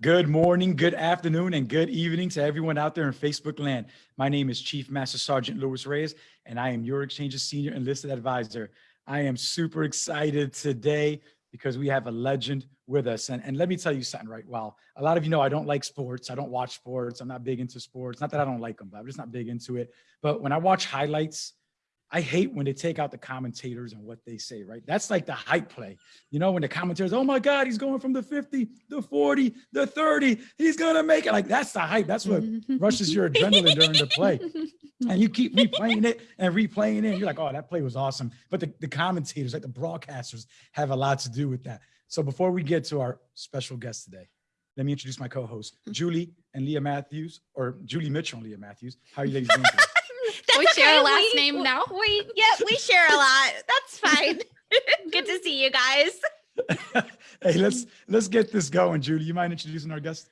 Good morning, good afternoon, and good evening to everyone out there in Facebook land. My name is Chief Master Sergeant Luis Reyes, and I am your Exchange's Senior Enlisted Advisor. I am super excited today because we have a legend with us. And, and let me tell you something right well, a lot of you know I don't like sports. I don't watch sports. I'm not big into sports. Not that I don't like them, but I'm just not big into it. But when I watch highlights, I hate when they take out the commentators and what they say, right? That's like the hype play. You know, when the commentators, oh my God, he's going from the 50, the 40, the 30, he's gonna make it. Like that's the hype. That's what mm-hmm. rushes your adrenaline during the play. And you keep replaying it and replaying it. And you're like, oh, that play was awesome. But the, the commentators, like the broadcasters, have a lot to do with that. So before we get to our special guest today, let me introduce my co-hosts, mm-hmm. Julie and Leah Matthews, or Julie Mitchell and Leah Matthews. How are you ladies doing today? That's we share a last We- name now? We yeah, we share a lot. That's fine. Good to see you guys. hey, let's let's get this going. Julie, you mind introducing our guest?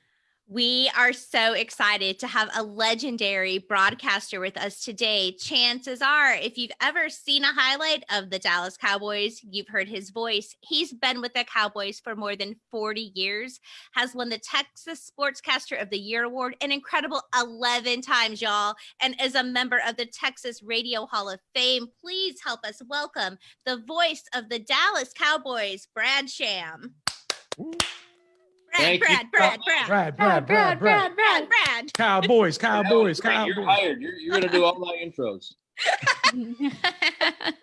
We are so excited to have a legendary broadcaster with us today. Chances are, if you've ever seen a highlight of the Dallas Cowboys, you've heard his voice. He's been with the Cowboys for more than 40 years, has won the Texas Sportscaster of the Year award an incredible 11 times, y'all, and is a member of the Texas Radio Hall of Fame. Please help us welcome the voice of the Dallas Cowboys, Brad Sham. You. Brad, Brad, Brad, Brad, Brad, Brad, Brad. Brad, Brad, Brad. Cowboys, Cowboys, Great, You're Cowboys. hired. You're, you're gonna do all my intros.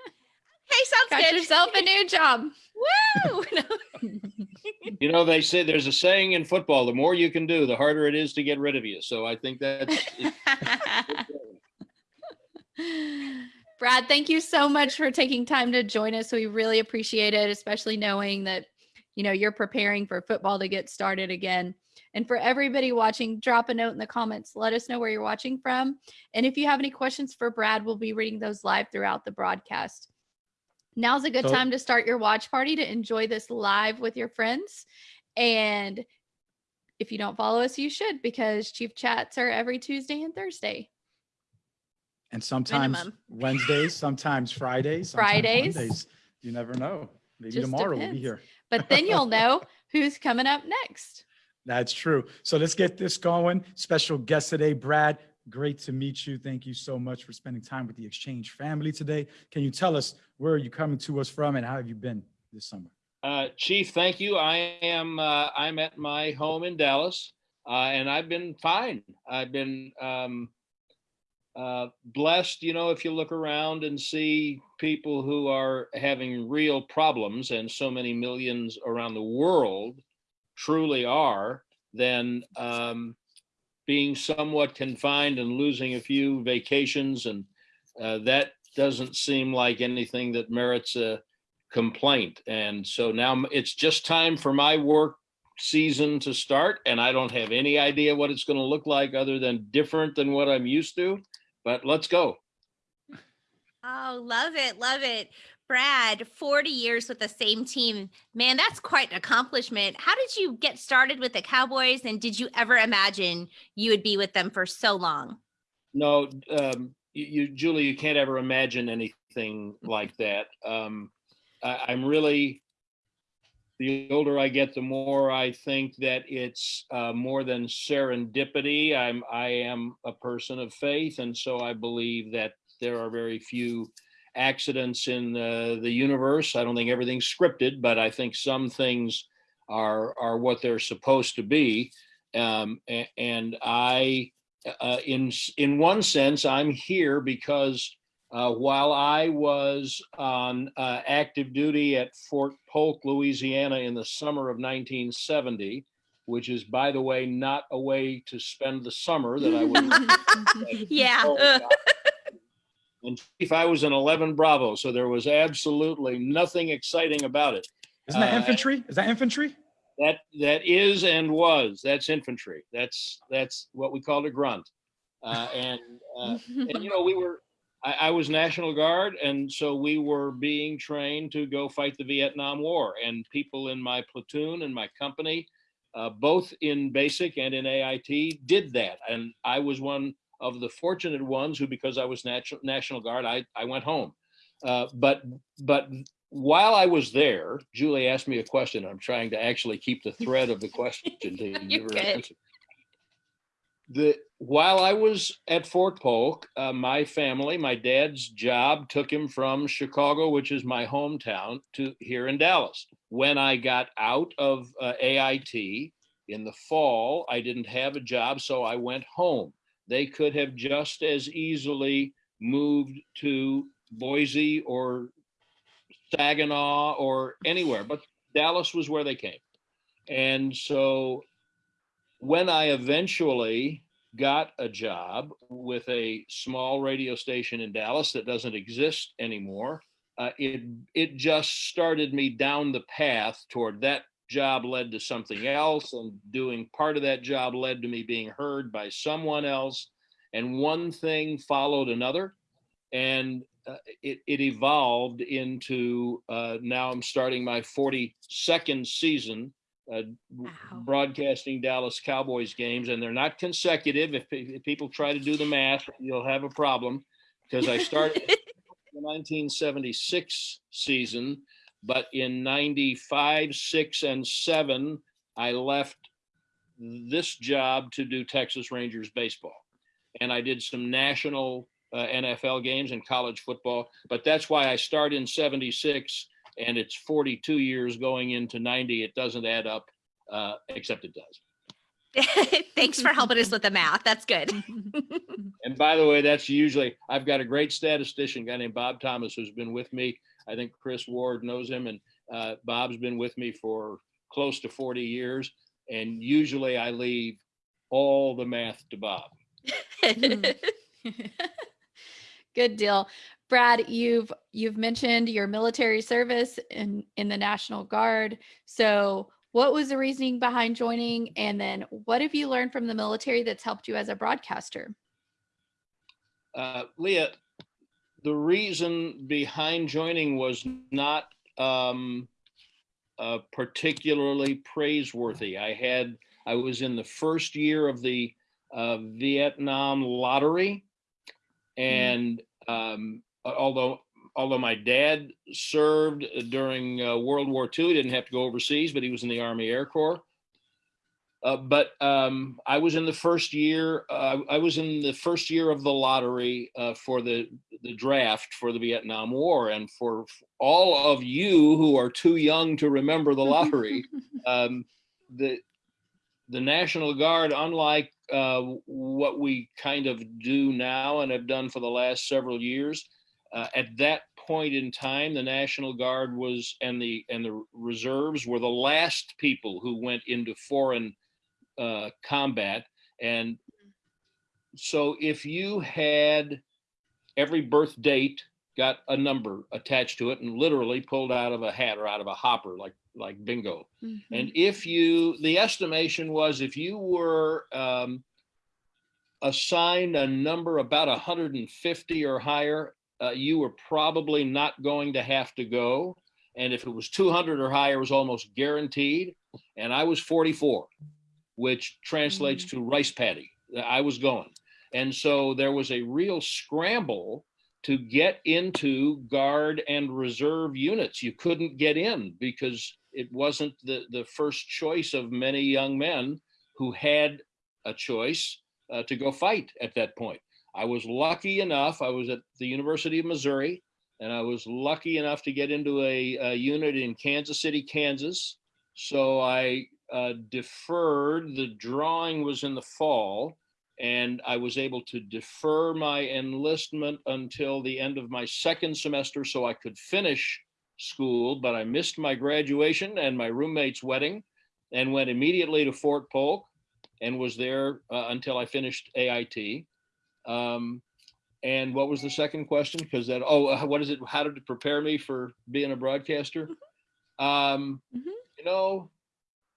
Hey, sounds Got good. yourself a new job. Woo! You know, they say there's a saying in football: the more you can do, the harder it is to get rid of you. So I think that's. Brad, thank you so much for taking time to join us. We really appreciate it, especially knowing that you know you're preparing for football to get started again. And for everybody watching, drop a note in the comments. Let us know where you're watching from. And if you have any questions for Brad, we'll be reading those live throughout the broadcast. Now's a good So- time to start your watch party to enjoy this live with your friends. And if you don't follow us, you should because Chief Chats are every Tuesday and Thursday. And sometimes Minimum. Wednesdays, sometimes Fridays, sometimes Fridays. Mondays. You never know. Maybe Just tomorrow we'll be here. But then you'll know who's coming up next. That's true. So let's get this going. Special guest today, Brad. Great to meet you. Thank you so much for spending time with the Exchange family today. Can you tell us where are you coming to us from and how have you been this summer? Uh, Chief, thank you. I am. Uh, I'm at my home in Dallas, uh, and I've been fine. I've been um, uh, blessed. You know, if you look around and see people who are having real problems, and so many millions around the world truly are, then um, being somewhat confined and losing a few vacations, and uh, that doesn't seem like anything that merits a complaint. And so now it's just time for my work season to start, and I don't have any idea what it's going to look like other than different than what I'm used to. But let's go. oh, love it, love it. Brad, 40 years with the same team. Man, that's quite an accomplishment. How did you get started with the Cowboys and did you ever imagine you would be with them for so long? No, um, you, you, Julie, you can't ever imagine anything like that. Um, I, I'm really, the older I get, the more I think that it's uh, more than serendipity. I'm, I am a person of faith, and so I believe that there are very few accidents in the, the universe. I don't think everything's scripted, but I think some things are are what they're supposed to be. Um, and I uh, in in one sense, I'm here because uh, while I was on uh, active duty at Fort Polk, Louisiana, in the summer of 1970, which is, by the way, not a way to spend the summer that I would. yeah. Oh, God. And if I was an 11 Bravo, so there was absolutely nothing exciting about it. Isn't that Uh, infantry? Is that infantry? That that is and was that's infantry. That's that's what we called a grunt. Uh, and uh, and you know we were I, I was national guard and so we were being trained to go fight the vietnam war and people in my platoon and my company uh, both in basic and in ait did that and i was one of the fortunate ones who because i was national national guard i, I went home uh, but but while I was there, Julie asked me a question. I'm trying to actually keep the thread of the question to You're give her good. answer. The while I was at Fort Polk, uh, my family, my dad's job took him from Chicago, which is my hometown, to here in Dallas. When I got out of uh, AIT in the fall, I didn't have a job, so I went home. They could have just as easily moved to Boise or Saginaw or anywhere, but Dallas was where they came. And so when I eventually got a job with a small radio station in Dallas that doesn't exist anymore, uh, it it just started me down the path toward that job led to something else and doing part of that job led to me being heard by someone else and one thing followed another and uh, it, it evolved into uh, now I'm starting my 42nd season uh, Wow. broadcasting Dallas Cowboys games, and they're not consecutive. If, if people try to do the math, you'll have a problem because I started the 1976 season, but in 95, 6, and 7, I left this job to do Texas Rangers baseball. And I did some national uh, NFL games and college football, but that's why I start in 76 and it's 42 years going into 90. It doesn't add up, uh, except it does. Thanks for helping us with the math. That's good. And by the way, that's usually, I've got a great statistician, a guy named Bob Thomas, who's been with me. I think Chris Ward knows him, and uh, Bob's been with me for close to 40 years. And usually I leave all the math to Bob. Good deal. Brad, you've you've mentioned your military service in in the National Guard. So, what was the reasoning behind joining and then what have you learned from the military that's helped you as a broadcaster? uh, Leah, the reason behind joining was not um, uh, particularly praiseworthy. I had, I was in the first year of the uh, Vietnam lottery, and um, although although my dad served during uh, World War II, he didn't have to go overseas, but he was in the Army Air Corps. Uh, but um, I was in the first year. Uh, I was in the first year of the lottery uh, for the the draft for the Vietnam War, and for all of you who are too young to remember the lottery, um, the the National Guard, unlike uh, what we kind of do now and have done for the last several years, uh, at that point in time, the National Guard was and the and the reserves were the last people who went into foreign uh, combat. And so if you had every birth date got a number attached to it and literally pulled out of a hat or out of a hopper like like bingo. And if you, the estimation was if you were um, assigned a number about 150 or higher, uh, you were probably not going to have to go. And if it was 200 or higher, it was almost guaranteed. And I was 44, which translates to rice paddy. I was going. And so there was a real scramble to get into guard and reserve units. You couldn't get in because it wasn't the, the first choice of many young men who had a choice uh, to go fight at that point. I was lucky enough, I was at the University of Missouri, and I was lucky enough to get into a, a unit in Kansas City, Kansas. So I uh, deferred, the drawing was in the fall, and I was able to defer my enlistment until the end of my second semester so I could finish school, but I missed my graduation and my roommate's wedding and went immediately to Fort Polk and was there uh, until I finished AIT. Um, and what was the second question? Because that, oh, uh, what is it? How did it prepare me for being a broadcaster? Um, Mhm. You know,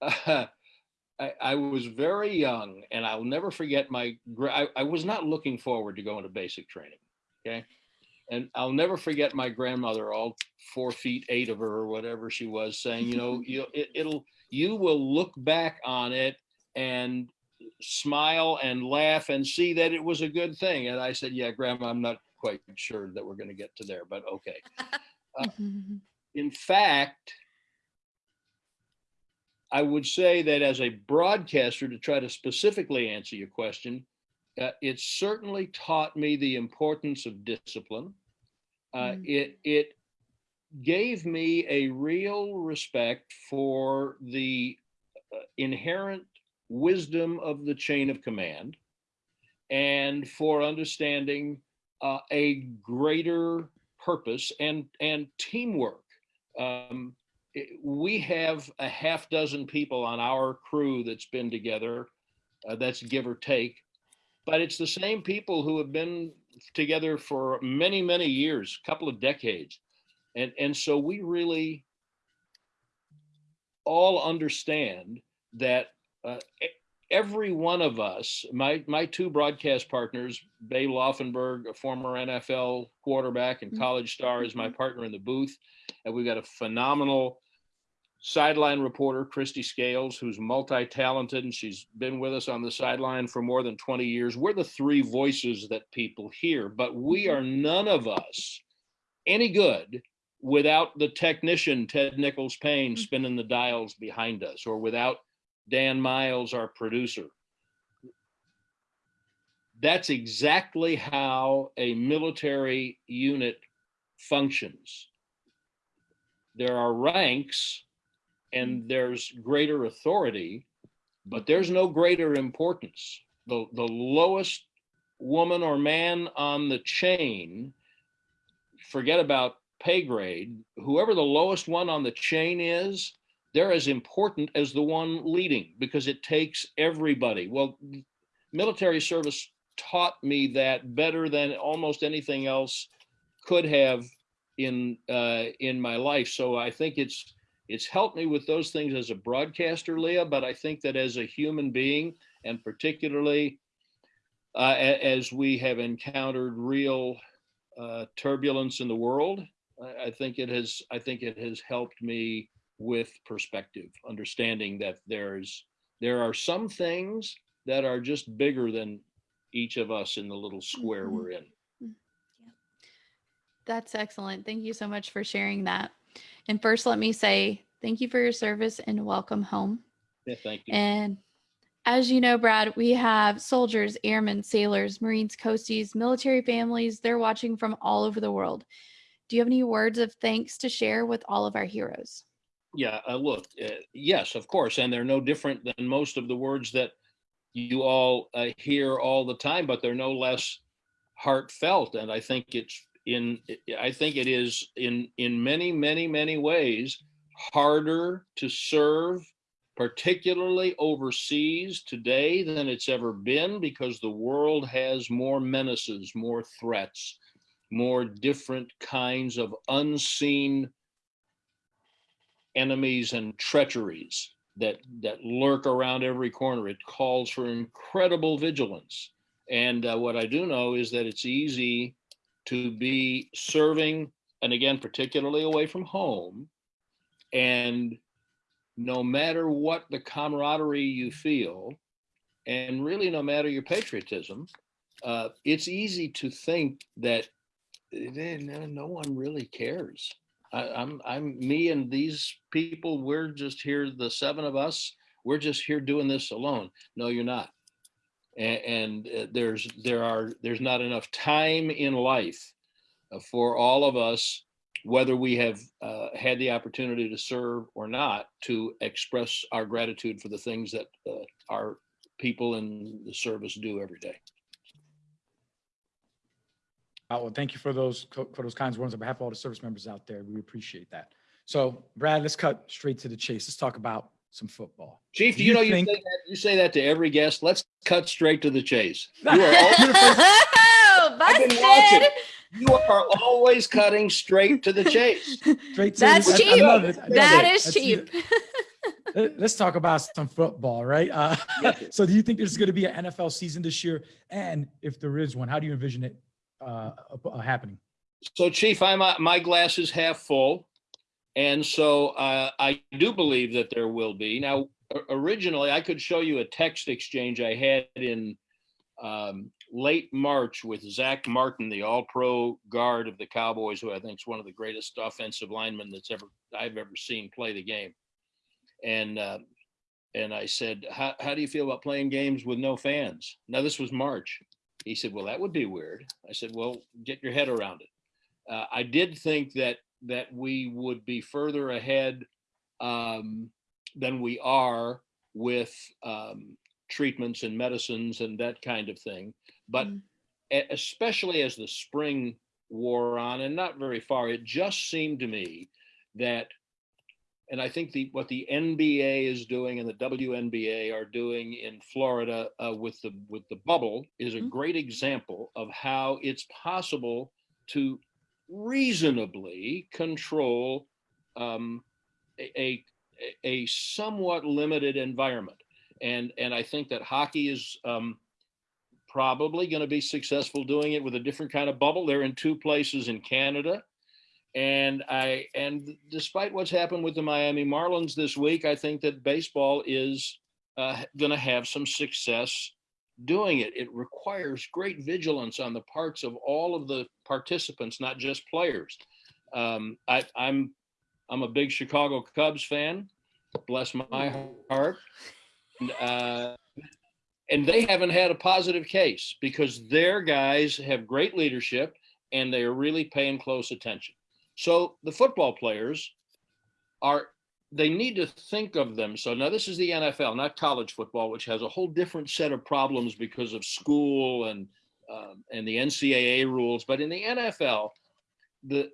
I, I was very young and I'll never forget my, I, I was not looking forward to going to basic training. Okay. And I'll never forget my grandmother, all four feet eight of her or whatever she was, saying, you know, you it, it'll you will look back on it and smile and laugh and see that it was a good thing. And I said, yeah, Grandma, I'm not quite sure that we're going to get to there, but okay. in fact, I would say that as a broadcaster, to try to specifically answer your question, uh, it certainly taught me the importance of discipline. Uh, Mm. It it gave me a real respect for the uh, inherent wisdom of the chain of command, and for understanding uh, a greater purpose and and teamwork. Um, it- we have a half dozen people on our crew that's been together. Uh, that's give or take, but it's the same people who have been together for many many years, couple of decades, and and so we really all understand that uh, every one of us, my my two broadcast partners, Babe Laufenberg, a former NFL quarterback and Mhm. college star, is my partner in the booth, and we've got a phenomenal sideline reporter, Kristi Scales, who's multi-talented, and she's been with us on the sideline for more than 20 years. We're the three voices that people hear, but we Mhm. are none of us any good without the technician, Ted Nichols Payne, spinning the dials behind us, or without Dan Miles, our producer. That's exactly how a military unit functions. There are ranks and there's greater authority, but there's no greater importance. The, the lowest woman or man on the chain, forget about pay grade, whoever the lowest one on the chain is, they're as important as the one leading because it takes everybody. Well, military service taught me that better than almost anything else could have in uh, in my life. So I think it's it's helped me with those things as a broadcaster, Leah. But I think that as a human being, and particularly uh, as we have encountered real uh, turbulence in the world, I think it has I think it has helped me with perspective, understanding that there's there are some things that are just bigger than each of us in the little square Mhm. we're in. Yeah. That's excellent. Thank you so much for sharing that. And first, let me say thank you for your service and welcome home. Yeah, thank you. And as you know, Brad, we have soldiers, airmen, sailors, Marines, coasties, military families. They're watching from all over the world. Do you have any words of thanks to share with all of our heroes? Yeah, uh, look, uh, yes, of course, and they're no different than most of the words that you all uh, hear all the time, but they're no less heartfelt. And I think it's in, I think it is in in many, many, many ways harder to serve, particularly overseas today than it's ever been, because the world has more menaces, more threats, more different kinds of unseen enemies and treacheries that that lurk around every corner. It calls for incredible vigilance. And uh, what I do know is that it's easy to be serving, and again, particularly away from home, and no matter what the camaraderie you feel, and really no matter your patriotism, uh, it's easy to think that eh, no, no one really cares. I, I'm I'm me and these people. We're just here, the seven of us. We're just here doing this alone. No, you're not. And, and uh, there's there are there's not enough time in life uh, for all of us, whether we have uh, had the opportunity to serve or not, to express our gratitude for the things that uh, our people in the service do every day. Uh, well, thank you for those, for those kinds of words on behalf of all the service members out there. We appreciate that. So Brad, let's cut straight to the chase. Let's talk about some football. Chief, Do you, you know you say that you say that to every guest. Let's cut straight to the chase. You are al- oh, I've been watching. you are always cutting straight to the chase. Straight to That's I- I cheap. love it. I love That it. is That's- cheap. Let- Let's talk about some football, right? Uh, so do you think there's going to be an NFL season this year? And if there is one, how do you envision it uh, uh, happening? So, Chief, I'm uh, my glass is half full, and so uh, I do believe that there will be. Now, originally, I could show you a text exchange I had in um, late March with Zack Martin, the All-Pro guard of the Cowboys, who I think is one of the greatest offensive linemen that's ever I've ever seen play the game. And uh, and I said, how, how do you feel about playing games with no fans? Now this was March. He said, well, that would be weird. I said, well, get your head around it. Uh, I did think that that we would be further ahead um, than we are with um, treatments and medicines and that kind of thing. But Mm. especially as the spring wore on and not very far, it just seemed to me that, and I think the what the NBA is doing and the WNBA are doing in Florida uh, with the with the bubble is a Mhm. great example of how it's possible to reasonably control um, a, a a somewhat limited environment and and I think that hockey is um, probably going to be successful doing it with a different kind of bubble. They're in two places in Canada, and I and despite what's happened with the Miami Marlins this week, I think that baseball is uh, going to have some success doing it. It requires great vigilance on the parts of all of the participants, not just players. Um, I, I'm I'm a big Chicago Cubs fan. Bless my heart. And, uh, and they haven't had a positive case because their guys have great leadership and they are really paying close attention. So the football players are they need to think of them. So now this is the NFL, not college football, which has a whole different set of problems because of school and um, and the NCAA rules. But in the NFL, the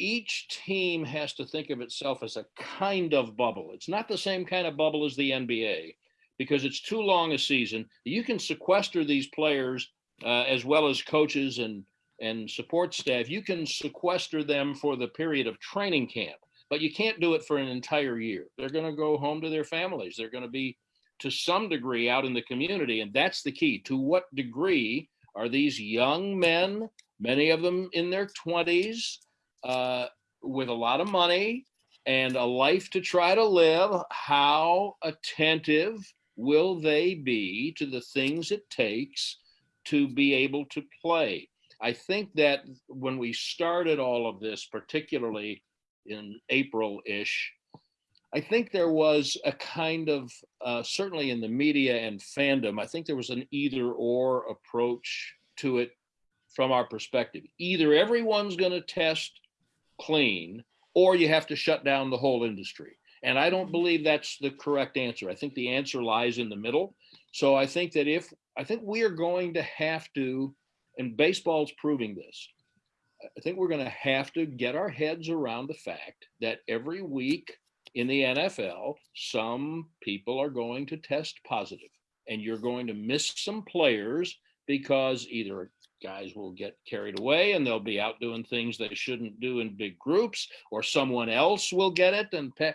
each team has to think of itself as a kind of bubble. It's not the same kind of bubble as the NBA because it's too long a season. You can sequester these players uh, as well as coaches and and support staff. You can sequester them for the period of training camp, but you can't do it for an entire year. They're going to go home to their families. They're going to be to some degree out in the community, and that's the key. To what degree are these young men, many of them in their 20s, uh, with a lot of money and a life to try to live, how attentive will they be to the things it takes to be able to play? I think that when we started all of this, particularly in April ish, I think there was a kind of, uh, certainly in the media and fandom, I think there was an either or approach to it from our perspective. Either everyone's going to test clean or you have to shut down the whole industry. And I don't believe that's the correct answer. I think the answer lies in the middle. So I think that if, I think we are going to have to, and baseball's proving this, I think we're going to have to get our heads around the fact that every week in the NFL, some people are going to test positive, and you're going to miss some players because either guys will get carried away and they'll be out doing things they shouldn't do in big groups, or someone else will get it and pe-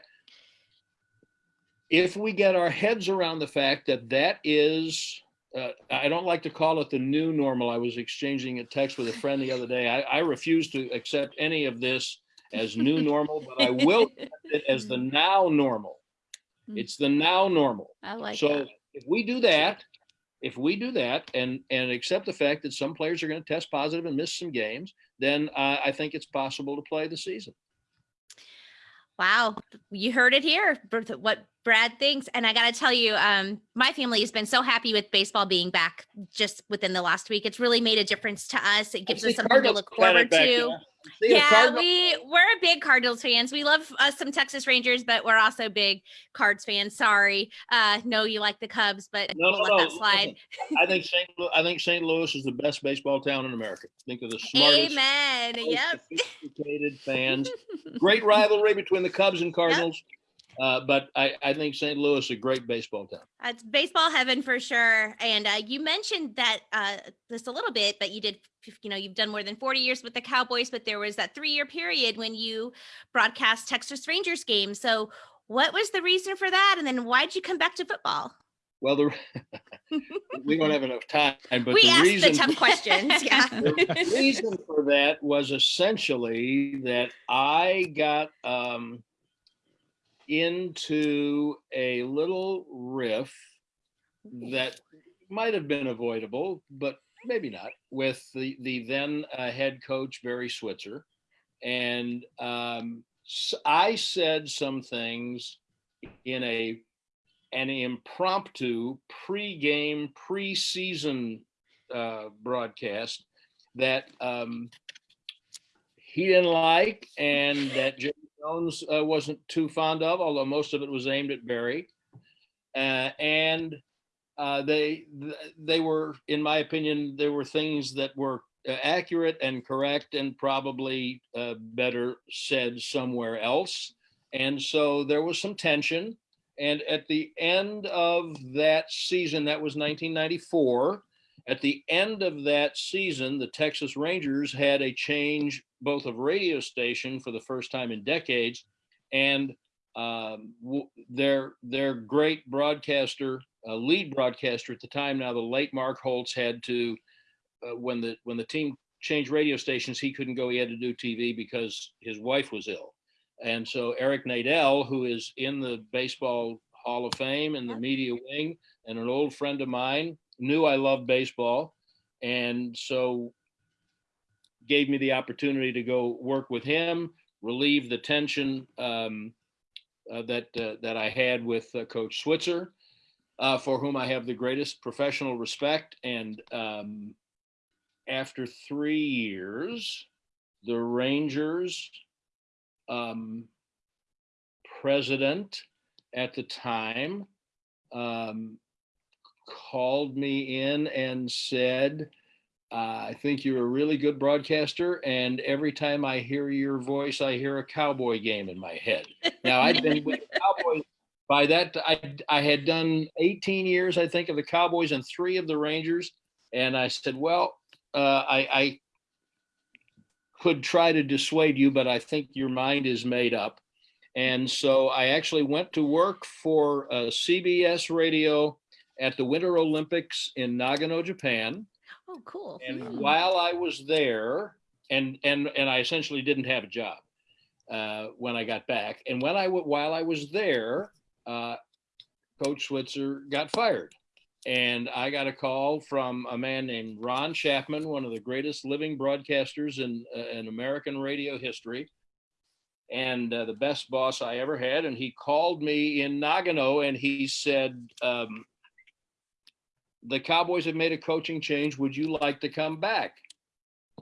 if we get our heads around the fact that that is uh, I don't like to call it the new normal. I was exchanging a text with a friend the other day. I, I refuse to accept any of this as new normal, but I will accept it as the now normal. Mm. It's the now normal. I like so that. if we do that, if we do that and and accept the fact that some players are going to test positive and miss some games, then uh, I think it's possible to play the season. Wow, you heard it here. What Brad thinks, and I got to tell you, um, my family has been so happy with baseball being back just within the last week. It's really made a difference to us. It gives I us something to look forward back to. there. Yeah, Cardinal- we we're a big Cardinals fans. We love us some Texas Rangers, but we're also big Cards fans. Sorry, uh, no, you like the Cubs, but No, we'll no, let no, that slide. I think St. Lu- I think St. Louis is the best baseball town in America. Think of the smartest, Amen. Yep. sophisticated fans. Great rivalry between the Cubs and Cardinals. Uh, but I, I think St. Louis is a great baseball town. It's baseball heaven for sure. And uh, you mentioned that uh, this a little bit, but you did, you know, you've done more than 40 years with the Cowboys, but there was that three year period when you broadcast Texas Rangers games. So, what was the reason for that? And then why'd you come back to football? Well, the, we don't have enough time, but we the asked reason the tough questions. Yeah. the reason for that was essentially that I got um, into a little riff that might have been avoidable, but maybe not, with the the then uh, head coach Barry Switzer, and um, I said some things in a an impromptu pre-game preseason uh, broadcast that um, he didn't like and that Jerry Jones uh, wasn't too fond of, although most of it was aimed at Barry. Uh, and uh, they they were, in my opinion, there were things that were uh, accurate and correct and probably uh, better said somewhere else. And so there was some tension. And at the end of that season, that was 1994. At the end of that season, the Texas Rangers had a change both of radio station for the first time in decades, and um, w- their their great broadcaster, uh, lead broadcaster at the time, now the late Mark Holtz, had to uh, when the when the team changed radio stations, he couldn't go. He had to do TV because his wife was ill, and so Eric Nadel, who is in the baseball Hall of Fame in the media wing, and an old friend of mine, knew I loved baseball, and so gave me the opportunity to go work with him, relieve the tension um, uh, that uh, that I had with uh, Coach Switzer, uh, for whom I have the greatest professional respect. And um, after three years, the Rangers um, president at the time um, called me in and said, I think you're a really good broadcaster, and every time I hear your voice, I hear a cowboy game in my head. Now I've been with the Cowboys by that. I I had done 18 years, I think, of the Cowboys and three of the Rangers, and I said, well, uh, I, I could try to dissuade you, but I think your mind is made up. And so I actually went to work for uh, CBS Radio at the Winter Olympics in Nagano, Japan. Oh, cool. And Hmm. while I was there, and and and I essentially didn't have a job uh, when I got back. And when I while I was there, uh, Coach Switzer got fired, and I got a call from a man named Ron Chapman, one of the greatest living broadcasters in uh, in American radio history, and uh, the best boss I ever had. And he called me in Nagano, and he said. Um, the Cowboys have made a coaching change. Would you like to come back?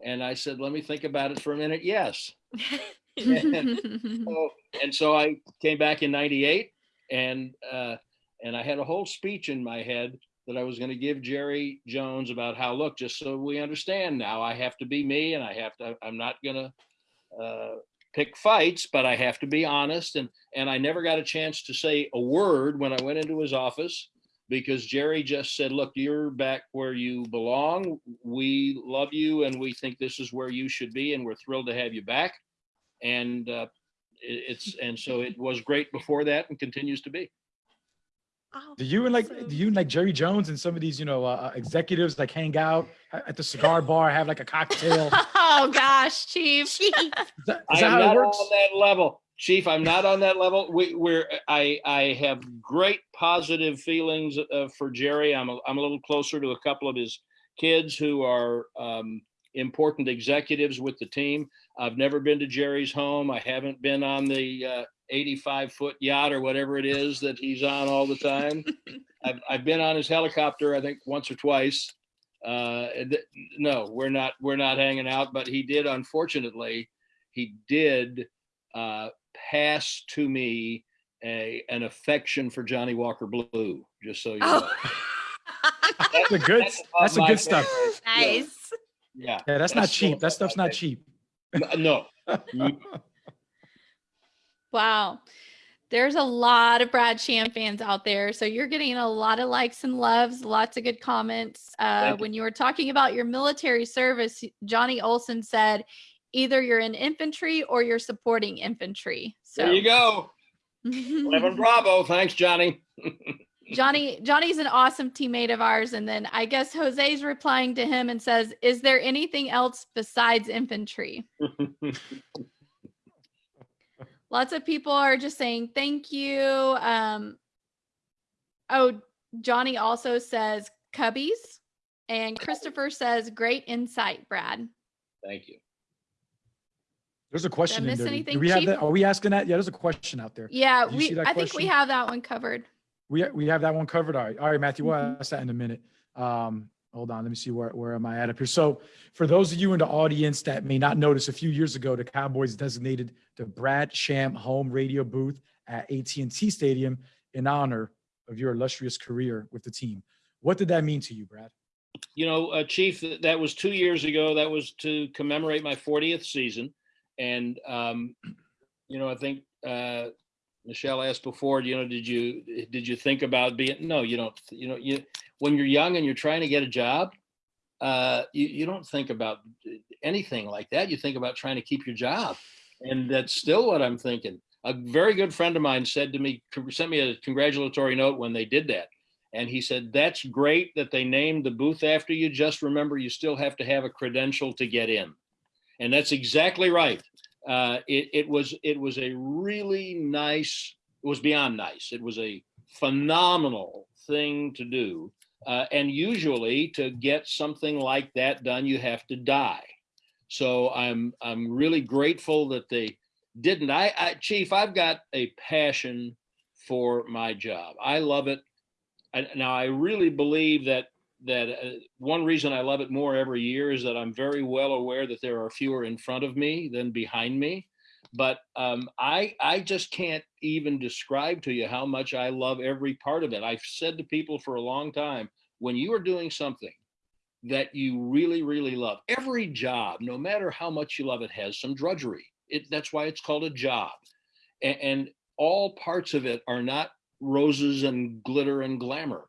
And I said, let me think about it for a minute. Yes. So, and so I came back in 98 and, uh, and I had a whole speech in my head that I was going to give Jerry Jones about how, look, just so we understand now, I have to be me and I have to, I'm not going to, uh, pick fights, but I have to be honest. And, and I never got a chance to say a word when I went into his office because Jerry just said, look, you're back where you belong. We love you and we think this is where you should be. And we're thrilled to have you back. And uh, it- it's, and so it was great before that and continues to be. Oh, Do you and like, so- do you and like Jerry Jones and some of these, you know, uh, executives like hang out at the cigar bar, have like a cocktail? Oh gosh, Chief. Chief. that, I is that am how not it works? on that level. Chief, I'm not on that level. We, we're, I, I have great positive feelings uh, for Jerry. I'm a, I'm a little closer to a couple of his kids who are um, important executives with the team. I've never been to Jerry's home. I haven't been on the uh, 85 foot yacht or whatever it is that he's on all the time. I've, I've been on his helicopter, I think once or twice. Uh, no, we're not, we're not hanging out, but he did, unfortunately, he did uh, pass to me a, an affection for Johnnie Walker Blue, just so you know. Oh. That's a good, That's that's the my good stuff. favorite. nice. Yeah. Yeah, that's not cheap. That stuff's not cheap. No, Wow. There's a lot of Brad Sham fans out there. So you're getting a lot of likes and loves, lots of good comments. Uh, you. when you were talking about your military service, Johnny Olson said either you're in infantry or you're supporting infantry. So there you go. Eleven Bravo. Thanks, Johnny. Johnny Johnny's an awesome teammate of ours. And then I guess Jose's replying to him and says, Is there anything else besides infantry? Lots of people are just saying thank you. Um, oh, Johnny also says Cubbies. And Christopher says, great insight, Brad. Thank you. There's a question Did in miss there. anything, Do we have Chief? that? Are we asking that? Yeah, there's a question out there. Yeah, Did you see we that I think we have that one covered. We, we have that one covered. All right. All right, Matthew, we'll Mhm. ask that in a minute. Um, hold on. Let me see where, where am I at up here? So for those of you in the audience that may not notice, a few years ago, the Cowboys designated the Brad Sham home radio booth at AT&T Stadium in honor of your illustrious career with the team. What did that mean to you, Brad? You know, uh, Chief, that was two years ago. That was to commemorate my 40th season. And, um, you know, I think uh, Michelle asked before, you know, did you did you think about being? No, you don't. You know, you when you're young and you're trying to get a job, uh, you, you don't think about anything like that. You think about trying to keep your job. And that's still what I'm thinking. A very good friend of mine said to me, sent me a congratulatory note when they did that. And he said, that's great that they named the booth after you. Just remember, you still have to have a credential to get in. And that's exactly right. Uh, it, it was it was a really nice, it was beyond nice. It was a phenomenal thing to do. Uh, and usually to get something like that done, you have to die. So I'm I'm really grateful that they didn't. I, I Chief, I've got a passion for my job. I love it. I, now I really believe that that uh, one reason I love it more every year is that I'm very well aware that there are fewer in front of me than behind me. But um, I I just can't even describe to you how much I love every part of it. I've said to people for a long time, when you are doing something that you really really love, every job, no matter how much you love it, has some drudgery. It that's why it's called a job, and, and all parts of it are not roses and glitter and glamour.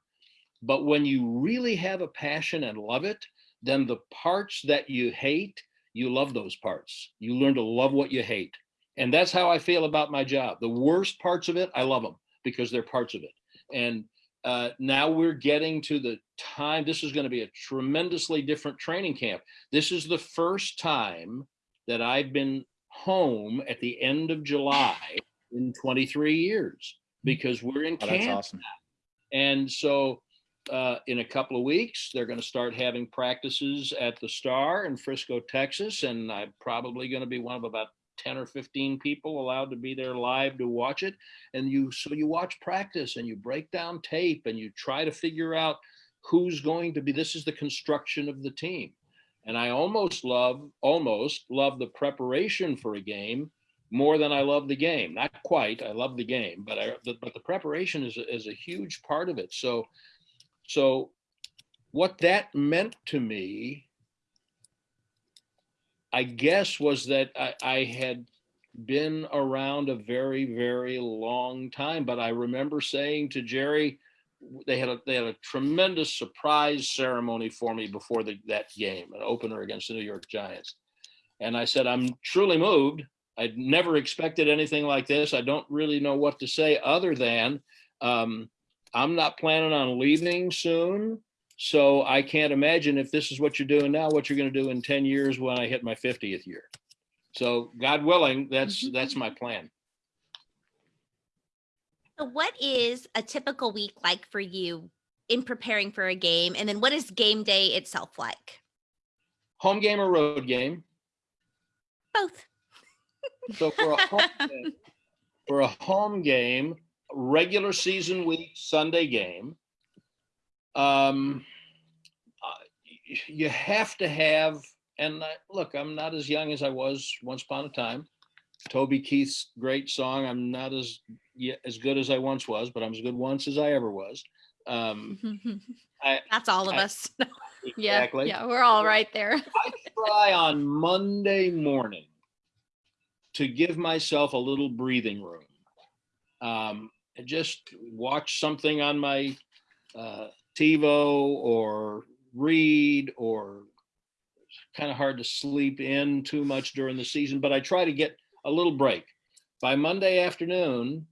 But when you really have a passion and love it, then the parts that you hate, you love those parts. You learn to love what you hate. And that's how I feel about my job. The worst parts of it, I love them because they're parts of it. And uh, now we're getting to the time, this is going to be a tremendously different training camp. This is the first time that I've been home at the end of July in 23 years because we're in Oh, awesome. and so uh, in a couple of weeks, they're going to start having practices at the Star in Frisco, Texas. And I'm probably going to be one of about 10 or 15 people allowed to be there live to watch it. And you, so you watch practice and you break down tape and you try to figure out who's going to be, this is the construction of the team. And I almost love, almost love the preparation for a game more than I love the game. Not quite. I love the game, but I the, but the preparation is is a huge part of it. So so what that meant to me, I guess, was that I, I had been around a very very long time. But I remember saying to Jerry, they had a they had a tremendous surprise ceremony for me before the, that game, an opener against the New York Giants. And I said, I'm truly moved. I'd never expected anything like this. I don't really know what to say other than um, I'm not planning on leaving soon. So I can't imagine if this is what you're doing now, what you're going to do in 10 years when I hit my 50th year. So God willing, that's mm-hmm. that's my plan. So what is a typical week like for you in preparing for a game? And then what is game day itself like? Home game or road game? Both. So for a home game, for a home game, regular season week Sunday game, um, uh, you have to have. And I, look, I'm not as young as I was once upon a time. Toby Keith's great song. I'm not as yet as good as I once was, but I'm as good once as I ever was. Um, I, That's all of I- us. yeah, yeah, we're all right there. I try on Monday morning to give myself a little breathing room. Um, and just watch something on my uh, TiVo or read or kind of hard to sleep in too much during the season, but I try to get a little break. By Monday afternoon,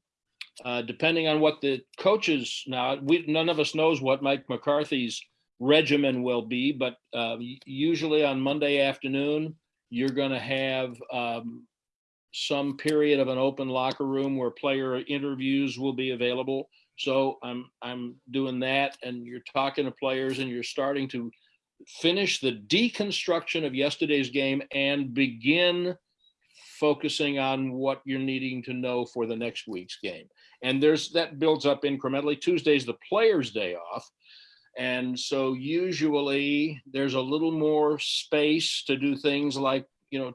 uh, depending on what the coaches now, we none of us knows what Mike McCarthy's regimen will be, but uh, usually on Monday afternoon, you're going to have um, some period of an open locker room where player interviews will be available. So I'm I'm doing that, and you're talking to players, and you're starting to finish the deconstruction of yesterday's game and begin focusing on what you're needing to know for the next week's game. And there's that builds up incrementally. Tuesday's the players' day off. And so usually there's a little more space to do things like, you know,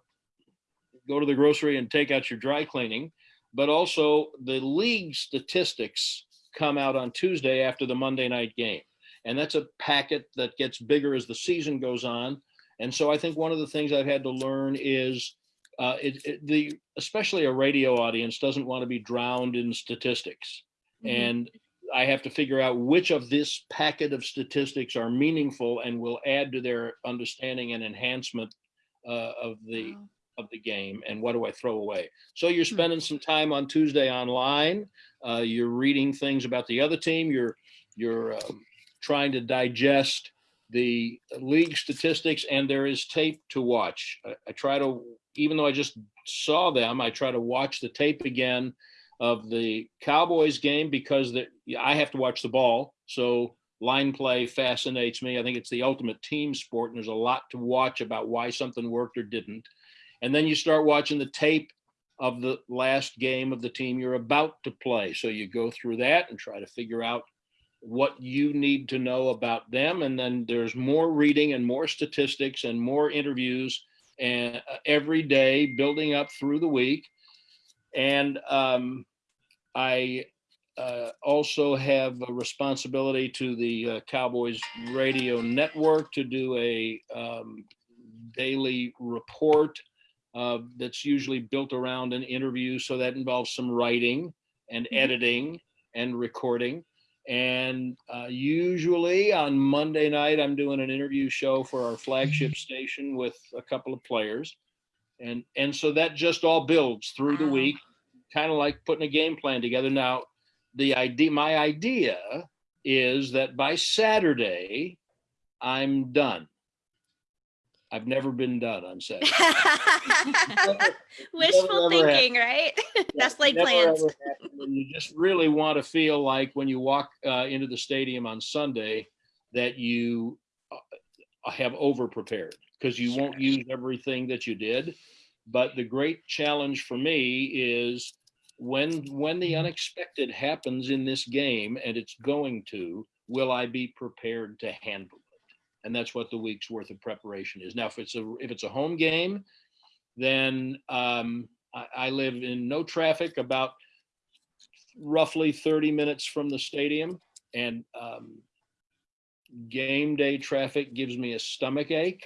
go to the grocery and take out your dry cleaning, but also the league statistics come out on Tuesday after the Monday night game. And that's a packet that gets bigger as the season goes on. And so I think one of the things I've had to learn is uh, it, it, the especially a radio audience doesn't want to be drowned in statistics. Mhm. And I have to figure out which of this packet of statistics are meaningful and will add to their understanding and enhancement uh, of the Wow. Of the game and what do I throw away? So you're Hmm. spending some time on Tuesday online. Uh, you're reading things about the other team. You're you're um, trying to digest the league statistics, and there is tape to watch. I, I try to, even though I just saw them, I try to watch the tape again of the Cowboys game because the, I have to watch the ball. So line play fascinates me. I think it's the ultimate team sport, and there's a lot to watch about why something worked or didn't. And then you start watching the tape of the last game of the team you're about to play. So you go through that and try to figure out what you need to know about them. And then there's more reading and more statistics and more interviews and uh, every day building up through the week. And um, I uh, also have a responsibility to the uh, Cowboys Radio Network to do a um, daily report uh, that's usually built around an interview. So that involves some writing and Mhm. editing and recording. And uh, usually on Monday night, I'm doing an interview show for our flagship station with a couple of players. And, and so that just all builds through the week, kind of like putting a game plan together. Now, the idea, my idea is that by Saturday, I'm done. I've never been done on Saturday. Wishful thinking, right? That's Never, plans. ever happened. And you just really want to feel like when you walk uh, into the stadium on Sunday that you uh, have over prepared because you won't use everything that you did. But the great challenge for me is when when the unexpected happens in this game, and it's going to, will I be prepared to handle it? And that's what the week's worth of preparation is. Now, if it's a if it's a home game, then um, I, I live in no traffic, about roughly 30 minutes from the stadium. And um, game day traffic gives me a stomach ache.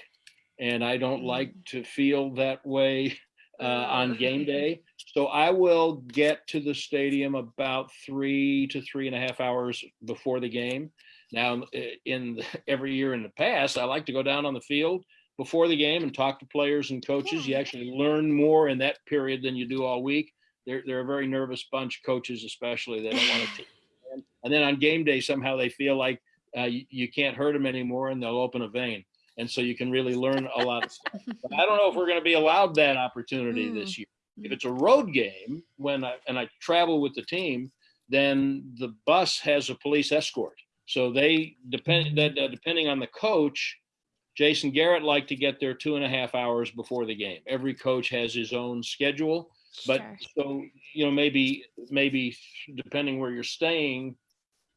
And I don't like to feel that way uh, on game day. So I will get to the stadium about three to three and a half hours before the game. Now, i- in every year in the past, I like to go down on the field before the game and talk to players and coaches. You actually learn more in that period than you do all week. They're they're a very nervous bunch, coaches especially. They don't want to. take a stand. And then on game day, somehow they feel like uh, you, you can't hurt them anymore, and they'll open a vein. And so you can really learn a lot of stuff. But I don't know if we're going to be allowed that opportunity Mm. this year. If it's a road game, when I and I travel with the team, then the bus has a police escort. So they depend that uh, depending on the coach, Jason Garrett liked to get there two and a half hours before the game. Every coach has his own schedule, but Sure. so you know maybe maybe depending where you're staying,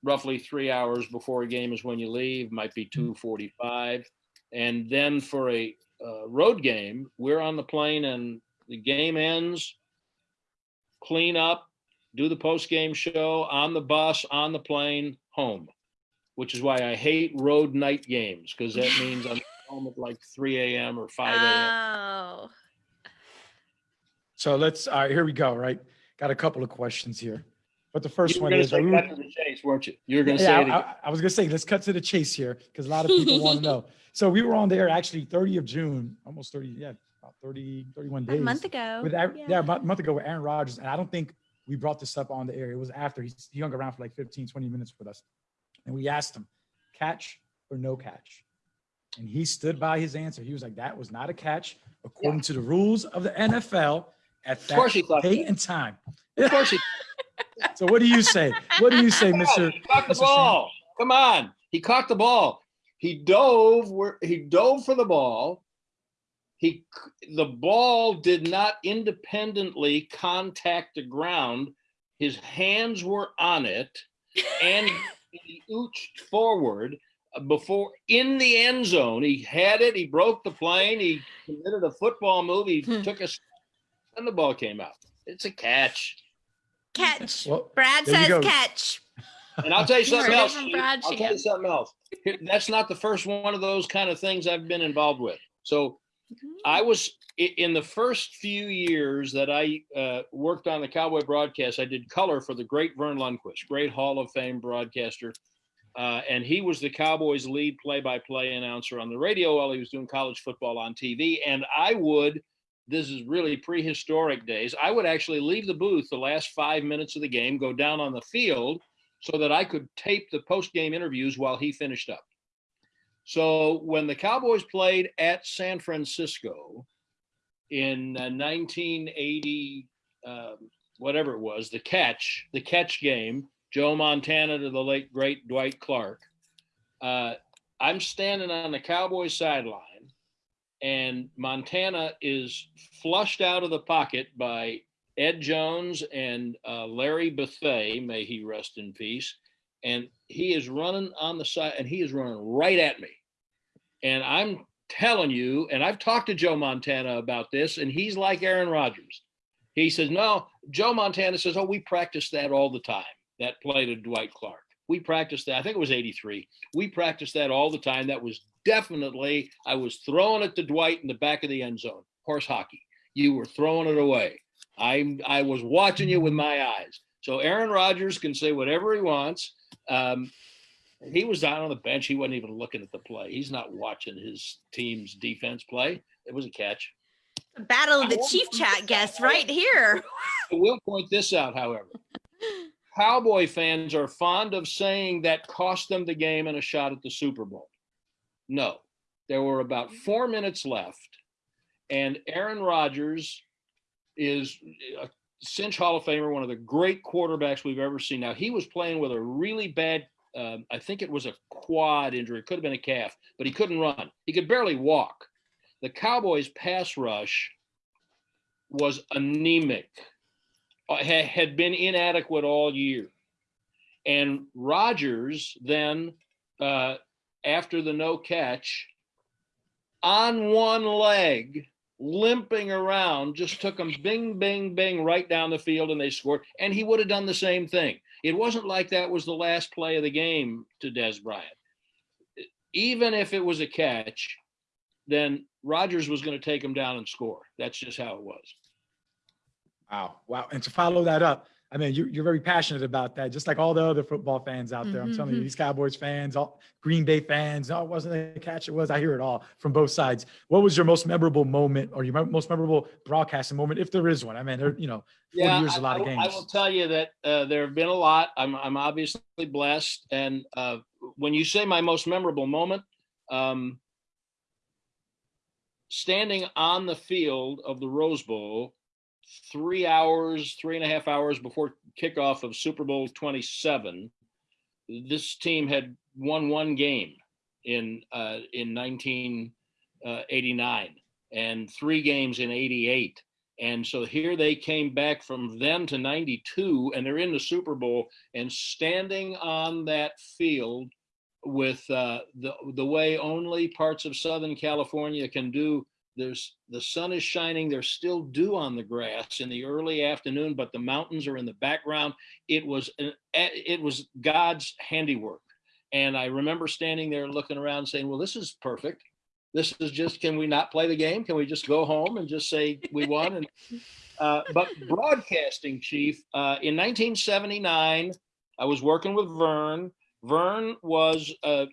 roughly three hours before a game is when you leave. Might be two forty-five, and then for a uh, road game, we're on the plane and the game ends. Clean up, do the post-game show on the bus, on the plane, home. Which is why I hate road night games because that means I'm home at like 3 a.m. or 5 a.m. Oh, So let's, all right, here we go, right? Got a couple of questions here. But the first you were one going to is, say are we- cut to the chase, weren't you? You were going to Yeah, say it. I, again. I- I was gonna say, let's cut to the chase here, because a lot of people want to know. So we were on there actually 30 of June, almost 30, yeah, about 30, 31 days. a month ago. With, Aaron- Yeah. yeah, about a month ago with Aaron Rodgers, and I don't think we brought this up on the air. It was after he, he hung around for like 15, 20 minutes with us. And we asked him, catch or no catch? And he stood by his answer. He was like, that was not a catch. According to the rules of the NFL, at that date and time. Of course he So what do you say? What do you say, Come Mr. He caught the Mr. ball. Come on. He caught the ball. He dove where he dove for the ball. He the ball did not independently contact the ground. His hands were on it, and he ooched forward uh, before in the end zone. He had it. He broke the plane. He committed a football move. He Hmm. took a, s- and the ball came out. It's a catch. Catch. Well, Brad says catch. And I'll tell you something else. Brad I'll tell you something else. That's not the first one of those kind of things I've been involved with. So I was in the first few years that I uh, worked on the Cowboy broadcast. I did color for the great Verne Lundquist, great Hall of Fame broadcaster, uh, and he was the Cowboys' lead play-by-play announcer on the radio while he was doing college football on TV. And I would, this is really prehistoric days. I would actually leave the booth the last five minutes of the game, go down on the field, so that I could tape the post-game interviews while he finished up. So when the Cowboys played at San Francisco in uh, 1980, um, whatever it was, the catch, the catch game, Joe Montana to the late great Dwight Clark. Uh, I'm standing on the Cowboys sideline, and Montana is flushed out of the pocket by Ed Jones and uh, Larry Bethea, may he rest in peace. And he is running on the side, and he is running right at me. And I'm telling you, and I've talked to Joe Montana about this, and he's like Aaron Rodgers. He says, No, Joe Montana says, Oh, we practice that all the time, that play to Dwight Clark. We practiced that. I think it was 83. We practiced that all the time. That was definitely, I was throwing it to Dwight in the back of the end zone, horse hockey. You were throwing it away. I, I was watching you with my eyes. So Aaron Rodgers can say whatever he wants. Um, he was down on the bench. He wasn't even looking at the play. He's not watching his team's defense play. It was a catch. Battle of the Chief Chat guest right here. I will point this out, however. Cowboy fans are fond of saying that cost them the game and a shot at the Super Bowl. No, there were about mm-hmm. four minutes left, and Aaron Rodgers is a cinch Hall of Famer, one of the great quarterbacks we've ever seen. Now, he was playing with a really bad, um, I think it was a quad injury, it could have been a calf, but he couldn't run. He could barely walk. The Cowboys' pass rush was anemic uh, had been inadequate all year. And Rodgers then, uh, after the no catch, on one leg, limping around, just took him bing, bing, bing right down the field and they scored. And he would have done the same thing. It wasn't like that was the last play of the game to Dez Bryant. Even if it was a catch, then Rodgers was going to take him down and score. That's just how it was. Wow. Wow. And to follow that up, I mean, you're, you're very passionate about that, just like all the other football fans out there. I'm telling you, Mhm. these Cowboys fans, all Green Bay fans, no, it wasn't a catch. It was. I hear it all from both sides. What was your most memorable moment or your most memorable broadcasting moment, if there is one? I mean, there, you know, 40 years, I, a lot of I will- games. I will tell you that uh, there have been a lot. I'm, I'm obviously blessed. And uh, when you say my most memorable moment, um, standing on the field of the Rose Bowl, three hours, three and a half hours before kickoff of Super Bowl 27, this team had won one game in uh, in 1989 and three games in 88. And so here they came back from then to 92, and they're in the Super Bowl and standing on that field with uh, the the way only parts of Southern California can do. There's the sun is shining. There's still dew on the grass in the early afternoon, but the mountains are in the background. It was an, it was God's handiwork. And I remember standing there looking around saying, "Well, this is perfect. This is just. Can we not play the game? Can we just go home and just say we won?" And uh, but broadcasting chief uh, in 1979, I was working with Verne. Verne was uh,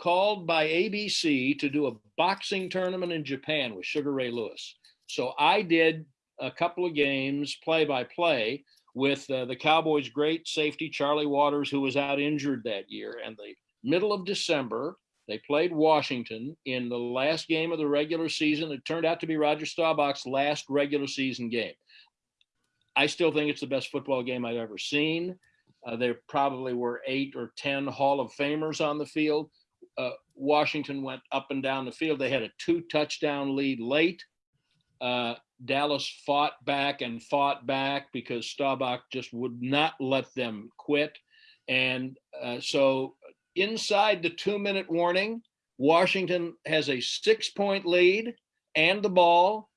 called by ABC to do a boxing tournament in Japan with Sugar Ray Lewis. So I did a couple of games play by play with uh, the Cowboys' great safety, Charlie Waters, who was out injured that year. And the middle of December, they played Washington in the last game of the regular season. It turned out to be Roger Staubach's last regular season game. I still think it's the best football game I've ever seen. Uh, there probably were eight or 10 Hall of Famers on the field. Uh, Washington went up and down the field. They had a two touchdown lead late. Uh, Dallas fought back and fought back because Staubach just would not let them quit. And uh, so inside the two minute warning, Washington has a six point lead and the ball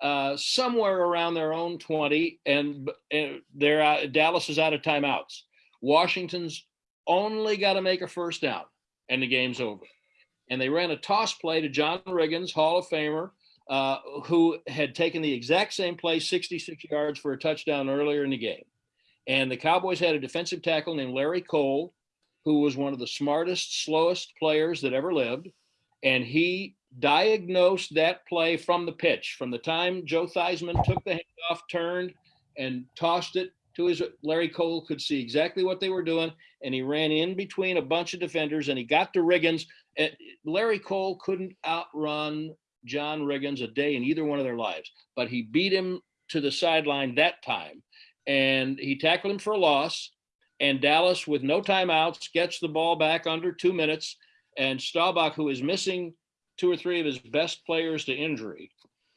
uh, somewhere around their own 20 and, and they're out, Dallas is out of timeouts. Washington's only got to make a first down and the game's over. And they ran a toss play to John Riggins, Hall of Famer, uh, who had taken the exact same play 66 yards for a touchdown earlier in the game. And the Cowboys had a defensive tackle named Larry Cole, who was one of the smartest, slowest players that ever lived. And he diagnosed that play from the pitch, from the time Joe Theismann took the handoff, turned, and tossed it to his Larry Cole could see exactly what they were doing, and he ran in between a bunch of defenders, and he got to Riggins. Larry Cole couldn't outrun John Riggins a day in either one of their lives, but he beat him to the sideline that time, and he tackled him for a loss. And Dallas, with no timeouts, gets the ball back under two minutes, and Staubach, who is missing two or three of his best players to injury,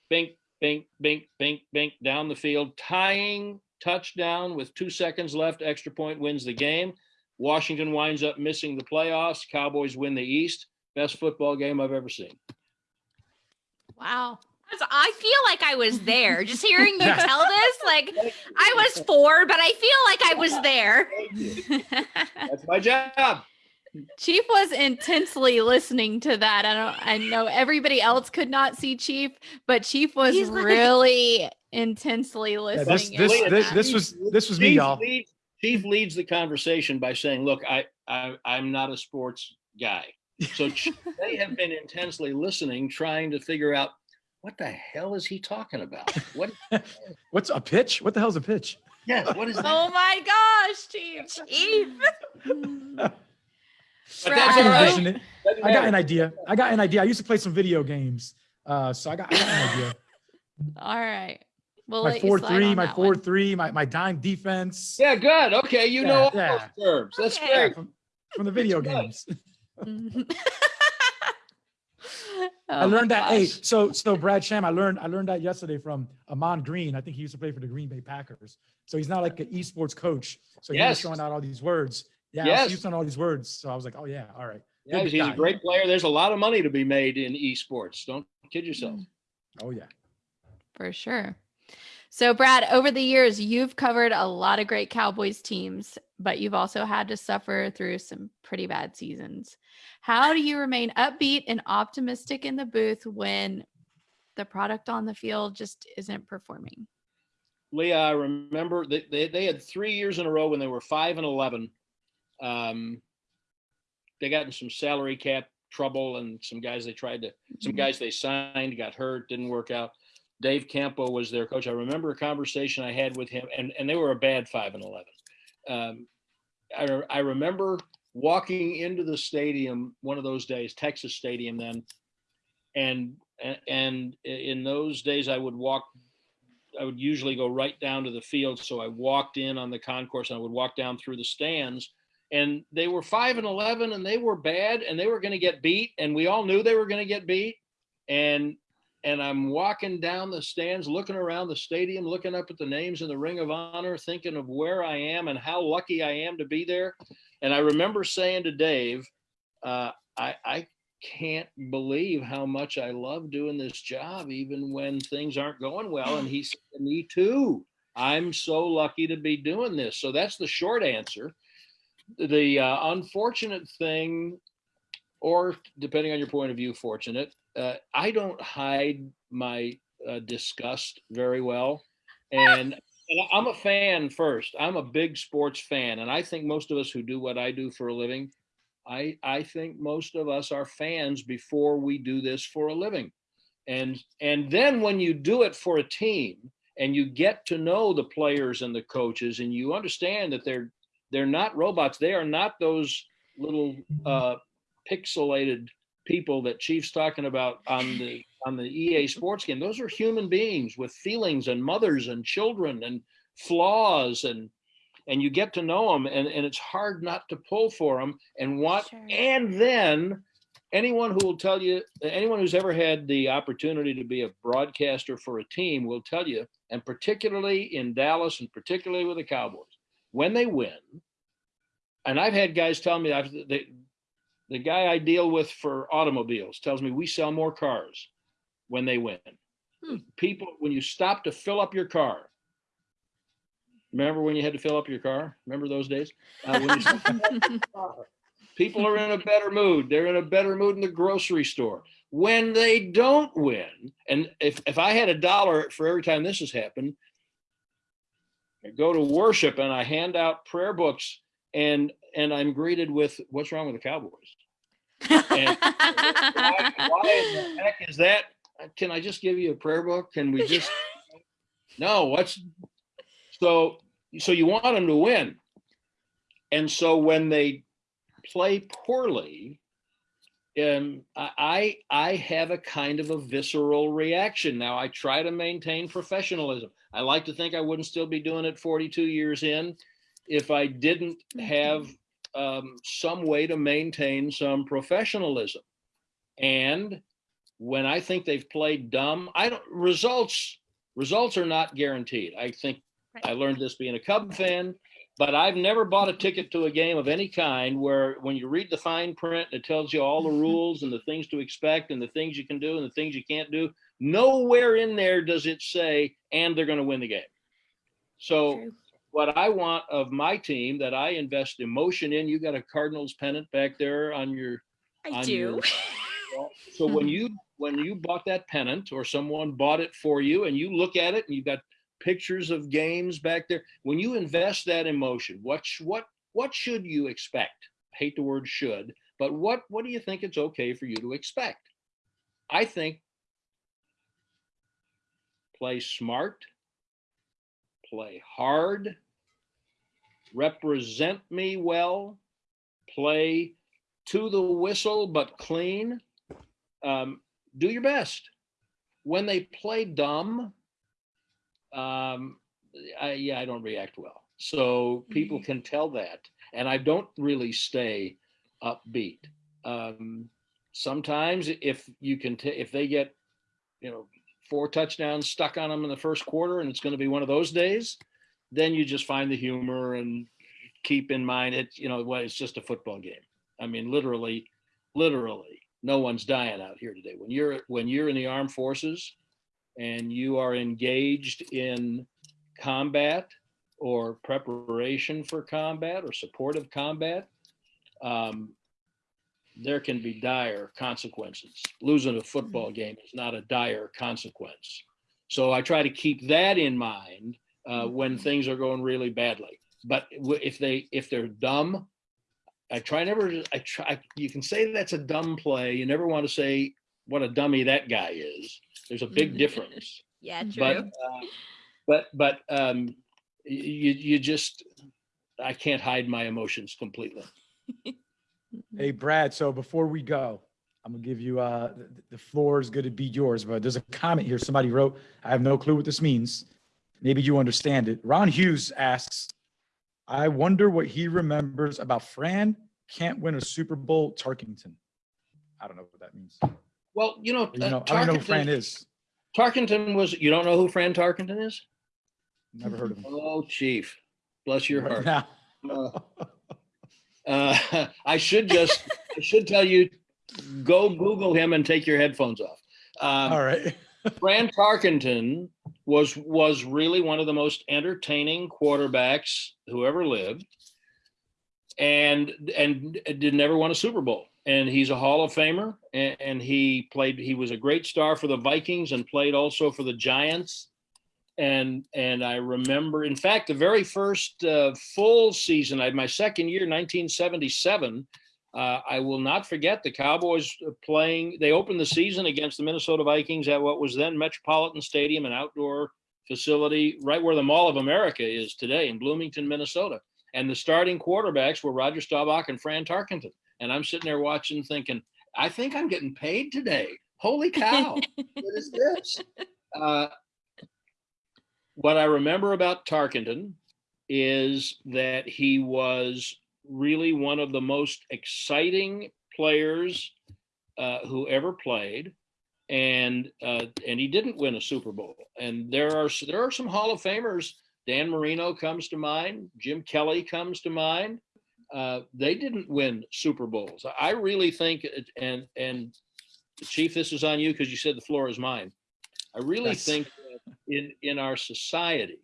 bink, bink, bink, bink, bink down the field, tying touchdown with two seconds left, extra point wins the game. Washington winds up missing the playoffs. Cowboys win the East. Best football game I've ever seen. Wow. I feel like I was there. Just hearing you tell this, like I was four, but I feel like I was there. That's my job. Chief was intensely listening to that. I don't I know everybody else could not see Chief, but Chief was like- really intensely listening. Yeah, this and this this, this was this was me, y'all. leads- Chief leads the conversation by saying, "Look, I, I I'm not a sports guy." So they have been intensely listening, trying to figure out what the hell is he talking about. What? What's a pitch? What the hell's a pitch? Yeah, what is that? Oh my gosh, Chief. Chief. But I that's can all right. envision it. I got an idea. I got an idea. I used to play some video games, uh, so I got, I got an idea. All right. We'll My four three, my four one. three, my my dime defense. Yeah, good. Okay, you know all Yeah, those terms. That's Okay. Yeah, great. from, from the video games. Mhm. I Oh learned that. Hey, so so Brad Sham, I learned I learned that yesterday from Ahman Green. I think he used to play for the Green Bay Packers. So he's not like an esports coach. So he was Yes. throwing out all these words. Yeah, Yes. he was throwing all these words. So I was like, oh yeah, all right. Yeah, Good he's a great player. There's a lot of money to be made in esports. Don't kid yourself. Oh yeah. For sure. So, Brad, over the years, you've covered a lot of great Cowboys teams, but you've also had to suffer through some pretty bad seasons. How do you remain upbeat and optimistic in the booth when the product on the field just isn't performing? Leah, I remember that they, they had three years in a row when they were five and eleven. Um, they got in some salary cap trouble, and some guys they tried to, some Mhm. guys they signed got hurt, didn't work out. Dave Campo was their coach. I remember a conversation I had with him, and and they were a bad five and eleven. Um, I I remember walking into the stadium one of those days, Texas Stadium then, and and, in those days I would walk I would usually go right down to the field. So I walked in on the concourse and I would walk down through the stands. And they were five and eleven and they were bad and they were going to get beat. And we all knew they were going to get beat. And and I'm walking down the stands, looking around the stadium, looking up at the names in the Ring of Honor, thinking of where I am and how lucky I am to be there. And I remember saying to Dave, uh, I, I can't believe how much I love doing this job, even when things aren't going well. And he said, Me too. I'm so lucky to be doing this. So that's the short answer. The uh, unfortunate thing, or depending on your point of view, fortunate, uh, I don't hide my uh, disgust very well. And, and I'm a fan first. I'm a big sports fan. And I think most of us who do what I do for a living I I think most of us are fans before we do this for a living. And and then when you do it for a team and you get to know the players and the coaches and you understand that they're they're not robots, they are not those little uh pixelated people that Chief's talking about on the on the EA sports game. Those are human beings with feelings and mothers and children and flaws and and you get to know them and, and it's hard not to pull for them and what Sure. and then anyone who will tell you anyone who's ever had the opportunity to be a broadcaster for a team will tell you and particularly in dallas and particularly with the cowboys when they win and i've had guys tell me I've, the, guy i deal with for automobiles tells me we sell more cars when they win. Hmm. people when you stop to fill up your car remember when you had to fill up your car? Remember those days? Uh, when you stop to fill up your car, people are in a better mood. They're in a better mood in the grocery store. When they don't win and if, if i had a dollar for every time this has happened I go to worship and i hand out prayer books and and i'm greeted with what's wrong with the cowboys and why, why in the heck is that? Can I just give you a prayer book? Can we just? No, what's so so you want them to win. And so when they play poorly, um, I I have a kind of a visceral reaction. Now I try to maintain professionalism. I like to think I wouldn't still be doing it 42 years in if I didn't have um, some way to maintain some professionalism. And when I think they've played dumb, I don't results results are not guaranteed. I think Right. I learned this being a Cub fan, but I've never bought a ticket to a game of any kind where when you read the fine print, it tells you all the rules and the things to expect and the things you can do and the things you can't do. Nowhere in there does it say, and they're going to win the game. So True. What I want of my team that I invest emotion in, you got a Cardinals pennant back there on your I on do. your- so when you when you bought that pennant or someone bought it for you and you look at it and you've got pictures of games back there when you invest that emotion what what what should you expect? I hate the word should but what what do you think it's okay for you to expect? I think play smart play. Hard represent me well play to the whistle but clean. Um, do your best. When they play dumb um, I, yeah i don't react well. So people Mhm. can tell that and i don't really stay upbeat. Um, sometimes if you can t- if they get you know four touchdowns stuck on them in the first quarter and it's going to be one of those days then you just find the humor and keep in mind it you know it's just a football game. I mean literally literally no one's dying out here today. When you're when you're in the armed forces and you are engaged in combat or preparation for combat or support of combat um, there can be dire consequences. Losing a football game is not a dire consequence. So i try to keep that in mind uh, when things are going really badly. But if they if they're dumb i try never i try you can say that's a dumb play. You never want to say what a dummy that guy is. There's a big Mhm. difference. Yeah, true. but uh, but but um you you just i can't hide my emotions completely Hey, Brad. So before we go, I'm gonna give you uh the, the floor is going to be yours. But there's a comment here. Somebody wrote. I have no clue what this means. Maybe you understand it. Ron Hughes asks, I wonder what he remembers about Fran can't win a Super Bowl Tarkenton. I don't know what that means. well you know, You uh, know, I don't know who Fran is. Tarkenton was you don't know who fran Tarkenton is Never heard of him. oh chief bless your Right heart now. Uh, uh, I should just, I should tell you, go Google him and take your headphones off. Um, All right. Fran Tarkenton was was really one of the most entertaining quarterbacks who ever lived, and and did never won a Super Bowl. And he's a Hall of Famer, and, and he played. He was a great star for the Vikings and played also for the Giants. And and I remember, in fact, the very first uh, full season, I my second year, 1977. Uh, I will not forget the Cowboys playing. They opened the season against the Minnesota Vikings at what was then Metropolitan Stadium, an outdoor facility right where the Mall of America is today in Bloomington, Minnesota. And the starting quarterbacks were Roger Staubach and Fran Tarkenton. And I'm sitting there watching, thinking, I think I'm getting paid today. Holy cow! what is this? Uh, what I remember about Tarkenton is that he was really one of the most exciting players uh, who ever played, and uh, and he didn't win a Super Bowl. And there are there are some Hall of Famers. Dan Marino comes to mind. Jim Kelly comes to mind. Uh, they didn't win Super Bowls. I really think, and and Chief, this is on you because you said the floor is mine. I really Yes. think in in our society.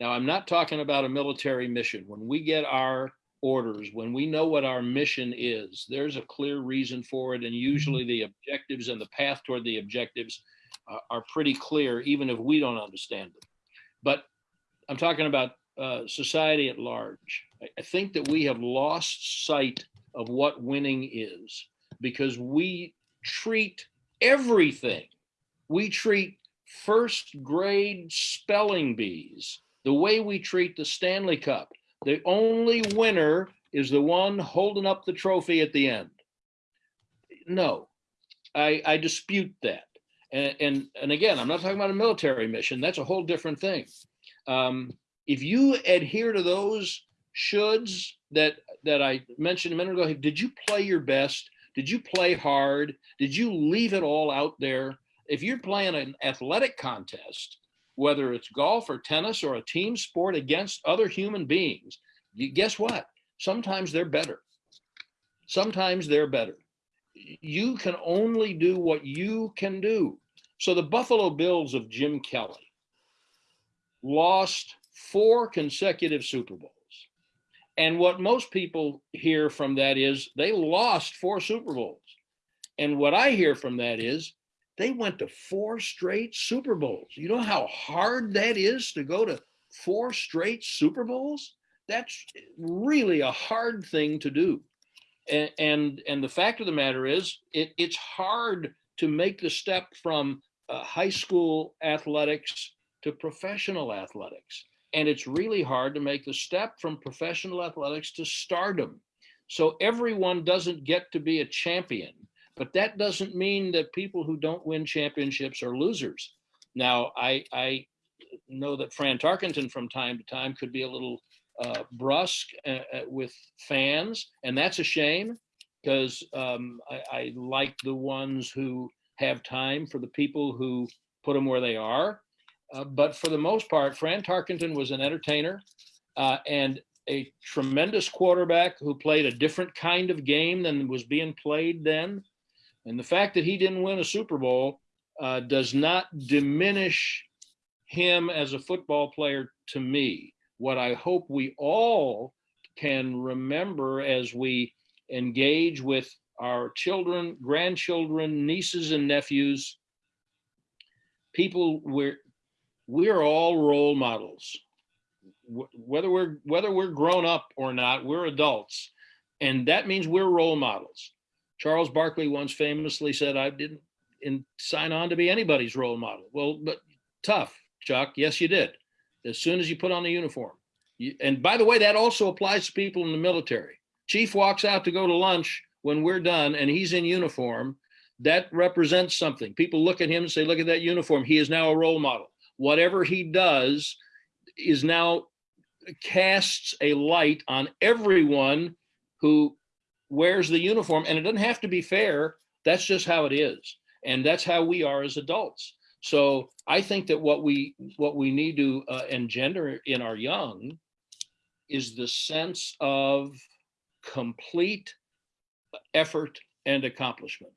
Now, I'm not talking about a military mission. When we get our orders, when we know what our mission is, there's a clear reason for it, and usually the objectives and the path toward the objectives uh, are pretty clear, even if we don't understand them. But I'm talking about uh, society at large. I, I think that we have lost sight of what winning is because we treat everything. We treat first grade spelling bees the way we treat the Stanley Cup. The only winner is the one holding up the trophy at the end. No, I, I dispute that. And, and, and again, I'm not talking about a military mission. That's a whole different thing. Um, if you adhere to those shoulds that that I mentioned a minute ago, did you play your best? Did you play hard? Did you leave it all out there? If you're playing an athletic contest, whether it's golf or tennis or a team sport against other human beings, you, guess what? Sometimes they're better. Sometimes they're better. You can only do what you can do. So the Buffalo Bills of Jim Kelly lost four consecutive Super Bowls. And what most people hear from that is they lost four Super Bowls. And what I hear from that is they went to four straight Super Bowls. You know how hard that is to go to four straight Super Bowls? That's really a hard thing to do. And and, and the fact of the matter is it, it's hard to make the step from uh, high school athletics to professional athletics. And it's really hard to make the step from professional athletics to stardom. So everyone doesn't get to be a champion, but that doesn't mean that people who don't win championships are losers. Now, I, I know that Fran Tarkenton from time to time could be a little uh, brusque uh, uh, with fans, and that's a shame because um, I, I like the ones who have time for the people who put them where they are. Uh, but for the most part, Fran Tarkenton was an entertainer uh, and a tremendous quarterback who played a different kind of game than was being played then. And the fact that he didn't win a Super Bowl uh, does not diminish him as a football player to me. What I hope we all can remember as we engage with our children, grandchildren, nieces, and nephews, people we're we're all role models. Whether we're whether we're grown up or not we're adults. And that means we're role models charles barkley once famously said i didn't sign on to be anybody's role model. Well but tough chuck. Yes you did. As soon as you put on the uniform. You, and by the way that also applies to people in the military. Chief walks out to go to lunch when we're done and he's in uniform. That represents something. People look at him and say look at that uniform. He is now a role model. Whatever he does is now casts a light on everyone who wears the uniform and it doesn't have to be fair. That's just how it is and that's how we are as adults. So i think that what we what we need to uh, engender in our young is the sense of complete effort and accomplishment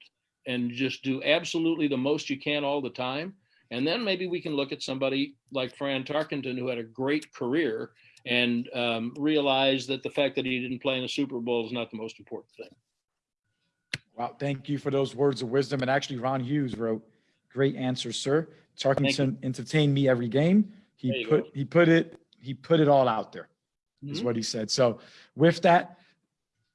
and just do absolutely the most you can all the time. And then maybe we can look at somebody like Fran Tarkenton, who had a great career, and um, realize that the fact that he didn't play in a Super Bowl is not the most important thing. Wow, thank you for those words of wisdom. And actually, Ron Hughes wrote, "Great answer, sir. Tarkenton entertained me every game. He put go. he put it he put it all out there." Is Mhm. what he said. So, with that,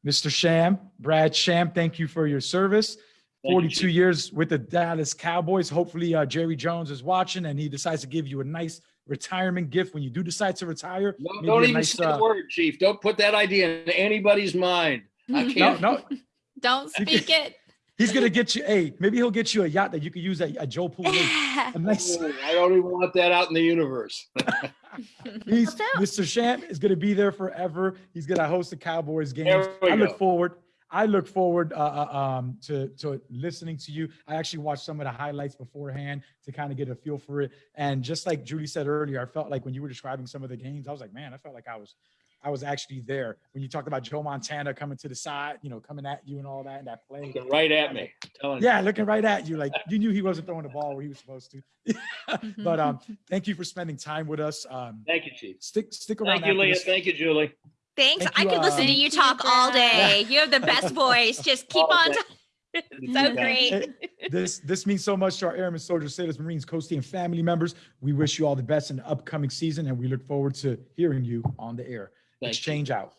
Mr. Sham, Brad Sham, thank you for your service. Thank 42 Chief. years with the Dallas Cowboys. Hopefully, uh, Jerry Jones is watching and he decides to give you a nice retirement gift when you do decide to retire. No, don't even nice, say uh, the word, Chief. Don't put that idea in anybody's mind. I No, can't. no, Don't speak can- it. He's gonna get you. Hey, maybe he'll get you a yacht that you could use at, at Joe Pool Lake. A nice. I don't even want that out in the universe. He's Mr. Sham is going to be there forever. He's going to host the Cowboys games. I look go. forward. I look forward uh, uh, um, to to listening to you. I actually watched some of the highlights beforehand to kind of get a feel for it. And just like Judy said earlier, I felt like when you were describing some of the games, I was like, man, I felt like I was I was actually there when you talked about Joe Montana coming to the side, you know, coming at you and all that and that play. Looking right at me, telling you. Yeah, looking right at you, like you knew he wasn't throwing the ball where he was supposed to. but um, thank you for spending time with us. Um, Thank you, Chief. stick stick around. Thank you, Leah. this. Thank you, Julie. Thanks. Thank I you, could listen to you Thank you, talk all day. You have the best voice. Just keep All on. day. talking. so great. This this means so much to our airmen, soldiers, sailors, marines, coast team family members. We wish you all the best in the upcoming season, and we look forward to hearing you on the air. Thank you. Exchange out.